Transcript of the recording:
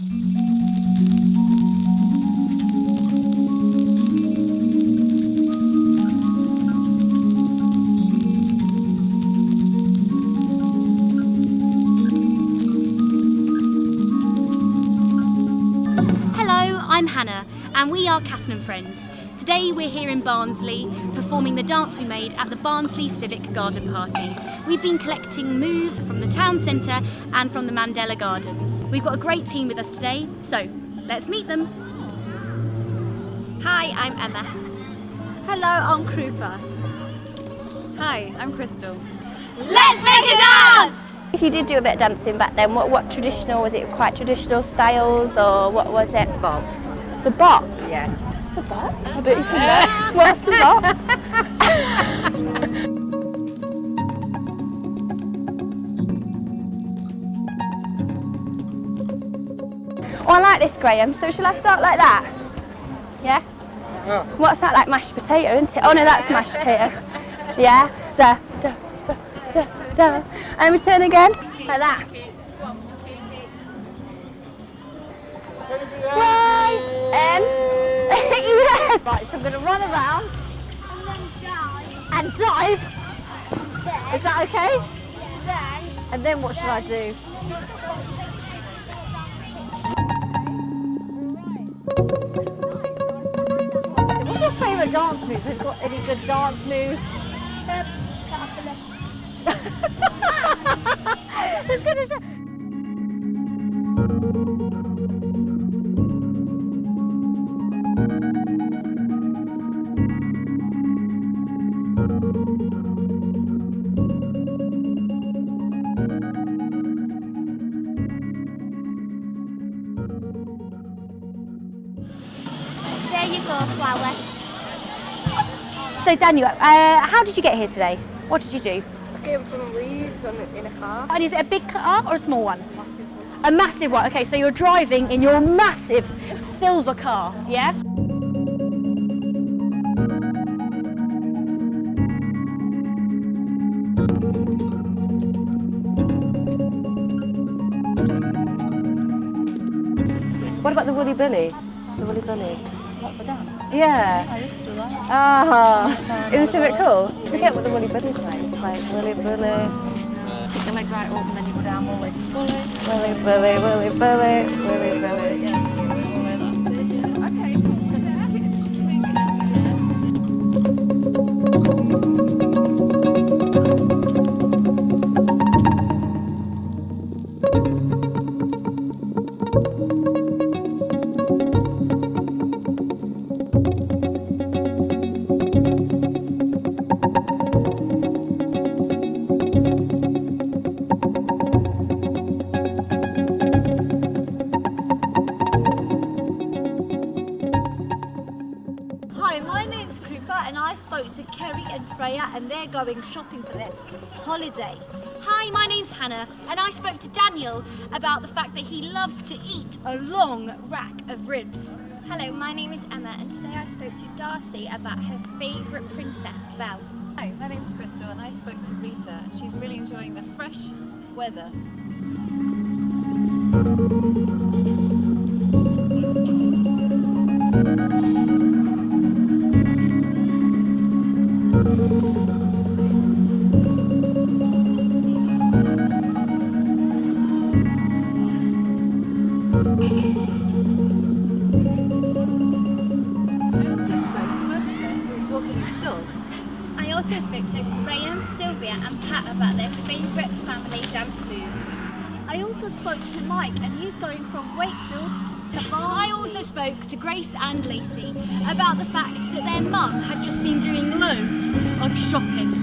Hello, I'm Hannah and we are Casson and Friends. Today we're here in Barnsley performing the dance we made at the Barnsley Civic Garden Party. We've been collecting moves from the town centre and from the Mandela Gardens. We've got a great team with us today, so let's meet them. Hi, I'm Emma. Hello, I'm Krupa. Hi, I'm Crystal. Let's make a dance! If you did do a bit of dancing back then, what, what traditional, was it quite traditional styles or what was it? Bob. The bop? Yeah. The bop? I don't even know. What's the bop? oh, I like this, Graham. So shall I start like that? Yeah? What's that, like mashed potato, isn't it? Oh no, that's mashed potato. Yeah? Da, da, da, da, da. And we turn again, like that. And yes! Right, so I'm going to run around and then dive. Is that okay? And then what should I do? What's your favourite dance moves? Have you got any good dance moves? There you flower. So Daniel, uh, how did you get here today? What did you do? I came from Leeds in a car. And is it a big car or a small one? A massive one. Okay, so you're driving in your massive silver car, yeah? What about the Woolly Billy? The Woolly Billy. Dance? Yeah. I used to do that. Ah, it was a bit cool. I forget what the Woolly Billy's like. It's like Woolly Put your leg right up and then you go down Woolly. Woolly. Woolly Billy, Woolly Billy, Woolly and I spoke to Kerry and Freya and they're going shopping for their holiday. Hi, my name's Hannah and I spoke to Daniel about the fact that he loves to eat a long rack of ribs. Hello, my name is Emma and today I spoke to Darcy about her favourite princess, Belle. Hi, my name's Crystal and I spoke to Rita and she's really enjoying the fresh weather. also spoke to Graham, Sylvia and Pat about their favourite family dance moves. I also spoke to Mike and he's going from Wakefield to Barnsley. I also spoke to Grace and Lacey about the fact that their mum had just been doing loads of shopping.